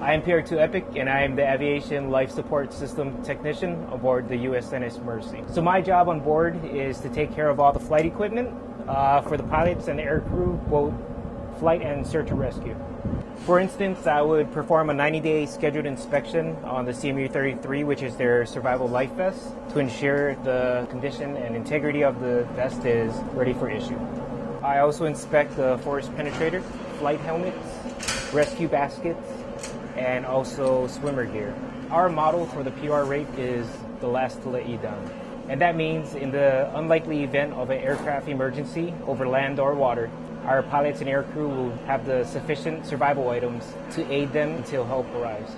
I am PR2 Epic and I am the Aviation Life Support System Technician aboard the USNS Mercy. So my job on board is to take care of all the flight equipment uh, for the pilots and the aircrew, both flight and search and rescue. For instance, I would perform a 90-day scheduled inspection on the CMU-33, which is their survival life vest, to ensure the condition and integrity of the vest is ready for issue. I also inspect the forest penetrator, flight helmets, rescue baskets, and also swimmer gear. Our model for the PR rate is the last to let you down. And that means in the unlikely event of an aircraft emergency over land or water, our pilots and aircrew will have the sufficient survival items to aid them until help arrives.